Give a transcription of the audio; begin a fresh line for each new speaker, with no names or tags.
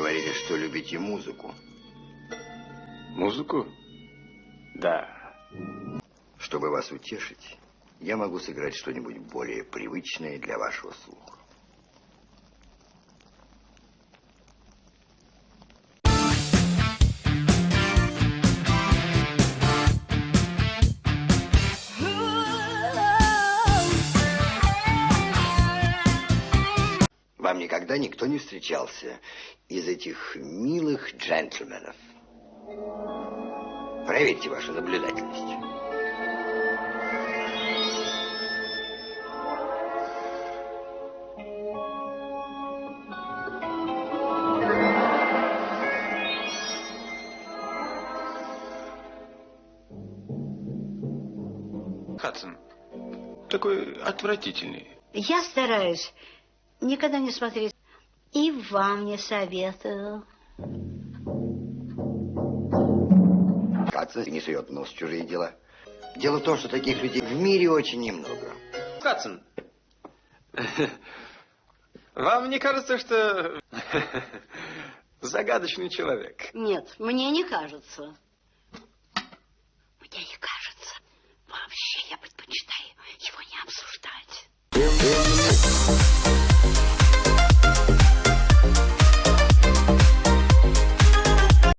говорите, что любите музыку.
Музыку? Да.
Чтобы вас утешить, я могу сыграть что-нибудь более привычное для вашего слуха. Вам никогда никто не встречался из этих милых джентльменов. Проверьте вашу наблюдательность.
Хадсон, такой отвратительный.
Я стараюсь никогда не смотреть. И вам не советую.
Хадсон не сует нос в чужие дела. Дело в том, что таких людей в мире очень немного.
Хадсон, вам не кажется, что загадочный человек?
Нет, мне не кажется. Мне не кажется. Вообще я предпочитаю его